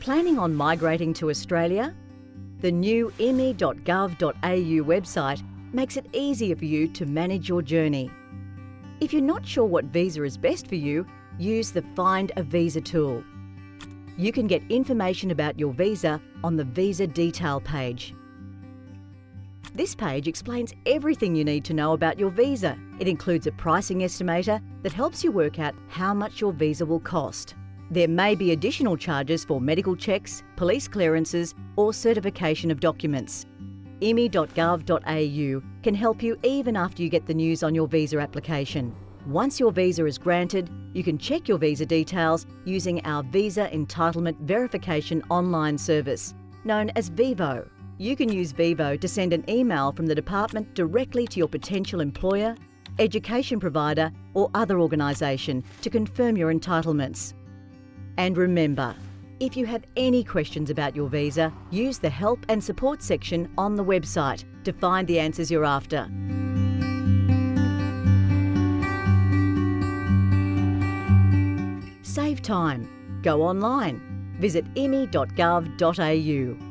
Planning on migrating to Australia? The new immi.gov.au website makes it easier for you to manage your journey. If you're not sure what visa is best for you, use the Find a Visa tool. You can get information about your visa on the Visa Detail page. This page explains everything you need to know about your visa. It includes a pricing estimator that helps you work out how much your visa will cost. There may be additional charges for medical checks, police clearances or certification of documents. Immi.gov.au can help you even after you get the news on your visa application. Once your visa is granted, you can check your visa details using our Visa Entitlement Verification online service, known as VEVO. You can use VEVO to send an email from the department directly to your potential employer, education provider or other organisation to confirm your entitlements. And remember, if you have any questions about your visa, use the Help and Support section on the website to find the answers you're after. Save time. Go online. Visit immi.gov.au.